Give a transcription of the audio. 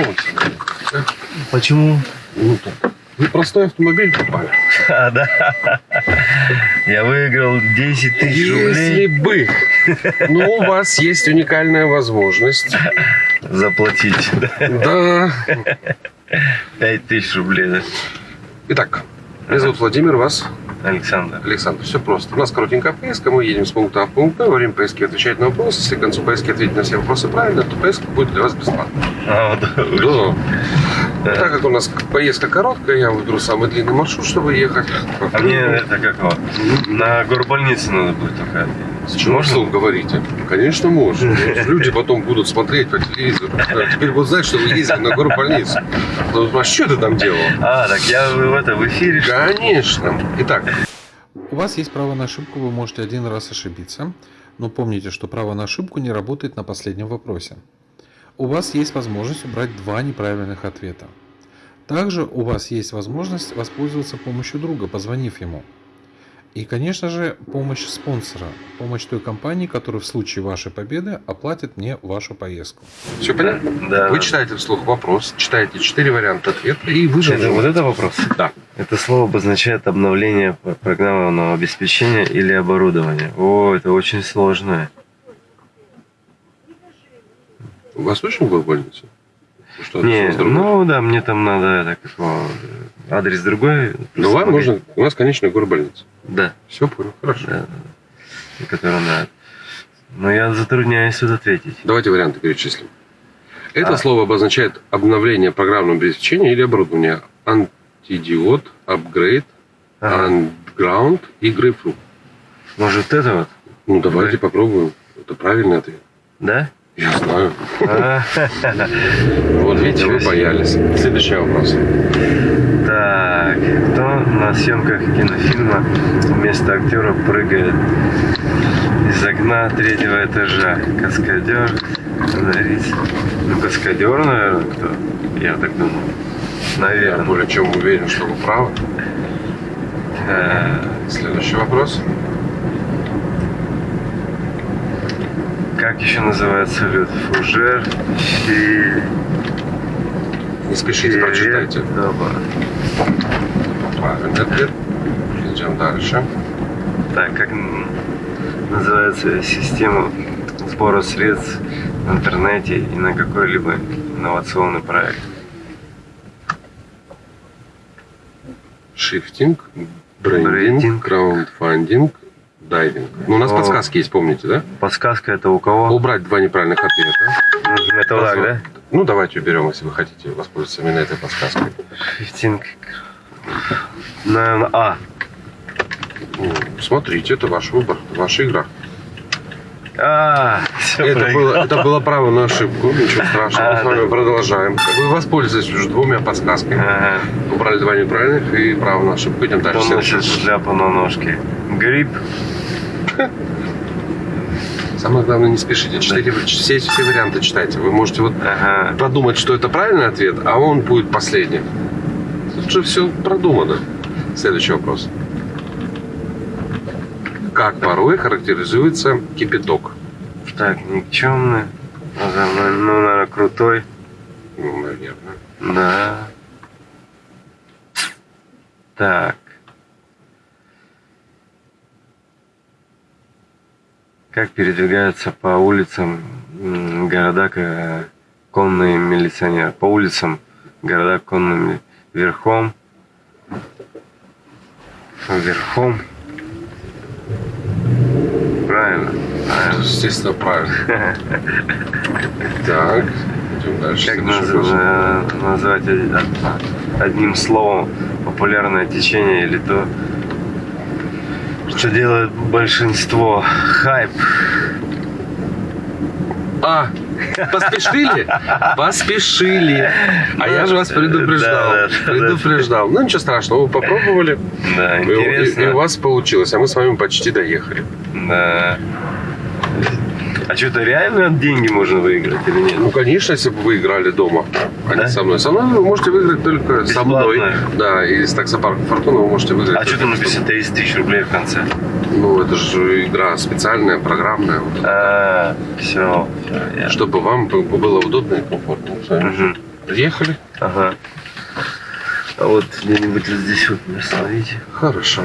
поездка. Почему? Ну, так. Вы простой автомобиль попали. А, да. Я выиграл 10 тысяч Если рублей бы. Но у вас есть уникальная возможность. заплатить. Да. 5 тысяч рублей, да? Итак, меня зовут Владимир, вас Александр. Александр. Все просто. У нас коротенькая поездка, мы едем с пункта А в пункт Б, во время поездки отвечать на вопросы. Если к концу поездки ответить на все вопросы правильно, то поездка будет для вас бесплатной. А, да, Да. Да. Так как у нас поездка короткая, я выберу самый длинный маршрут, чтобы ехать. А мне это как вот, на горбольнице надо будет только. С чего Можно? вы говорите? Конечно, можно. Люди потом будут смотреть по телевизору. Да, Теперь будут знать, что вы ездили на горбольницу. Ну, а что ты там делал? А, так я в это в эфире. Конечно. Итак, У вас есть право на ошибку, вы можете один раз ошибиться, но помните, что право на ошибку не работает на последнем вопросе. У вас есть возможность убрать два неправильных ответа. Также у вас есть возможность воспользоваться помощью друга, позвонив ему. И, конечно же, помощь спонсора, помощь той компании, которая в случае вашей победы оплатит мне вашу поездку. все понятно? Да. Вы читаете вслух вопрос, читаете четыре варианта ответа и вы Это вот это вопрос? Да. Это слово обозначает обновление программного обеспечения или оборудования. О, это очень сложное. У вас была больница? Что, Не, что ну да, мне там надо это как адрес другой. Ну, вам нужно... У нас, конечно, горбольница. Да, Все понял, хорошо. да, да, надо. Но я затрудняюсь тут ответить. Давайте варианты перечислим. Это А. слово обозначает обновление программного обеспечения или оборудования. Антидиод, апгрейд, Ага. андграунд и грейпфрут. Может это вот? Ну, давайте Да. попробуем. Это правильный ответ. Да? Я знаю. Вот видите, вы боялись. Следующий вопрос. Так, кто на съемках кинофильма вместо актера прыгает из окна третьего этажа? Каскадер, сценарист. Ну, каскадер, наверное, кто? Я так думаю. Я Наверное. более чем уверен, что вы правы. Э, Следующий вопрос. Как еще называется лед? Фужер, фи... Не спешите, прочитайте. Правильный ответ. Идем дальше. Так, как называется система сбора средств в интернете и на какой-либо инновационный проект? Шифтинг, Брендинг. краудфандинг, дайвинг. Ну, у нас О. подсказки есть, помните, да? Подсказка это у кого? Убрать два неправильных ответа. Это так, да? Ну, давайте уберем, если вы хотите воспользоваться именно этой подсказкой. Шифтинг. Наверное, А. Ну, смотрите, это ваш выбор, ваша игра. А, все Это было, это было право на ошибку, ничего страшного. А, Мы с вами да. продолжаем. Вы воспользовались уже двумя подсказками. Ага. Убрали два неправильных и право на ошибку. Идем дальше. Кто носит шляпу на ножке? Гриб. Самое главное, не спешите. Читайте, все, все варианты читайте. Вы можете вот Ага. продумать, что это правильный ответ, а он будет последним. Тут же все продумано. Следующий вопрос. Как порой характеризуется кипяток? Так, никчемный. Ну, наверное, крутой. Ну, наверное. Да. Так. Как передвигаются по улицам города к- конные милиционеры? По улицам города конными верхом. Верхом. Правильно. Правильно. Естественно, правильно. Так, дальше. Как наз- э, назвать од- одним словом популярное течение или то, что делает большинство? Хайп. А, поспешили? Поспешили. А я же вас предупреждал. Да, да, да. Предупреждал. Ну, ничего страшного, вы попробовали. Да, И, и- интересно. и у вас получилось, а мы с вами почти доехали. Да. А что-то реально деньги можно выиграть или нет? Ну, конечно, если бы вы играли дома, а Да? не со мной. Со мной вы можете выиграть только со мной. Бесплатно? Да, и с таксопарка Фортуна вы можете выиграть. А что там написано 30 тысяч рублей в конце? Ну, это же игра специальная, программная. вот. А, все, все, Чтобы вам было удобно и комфортно. Мгм. Приехали? Ага. А вот где-нибудь вот здесь вот меня остановите. Хорошо.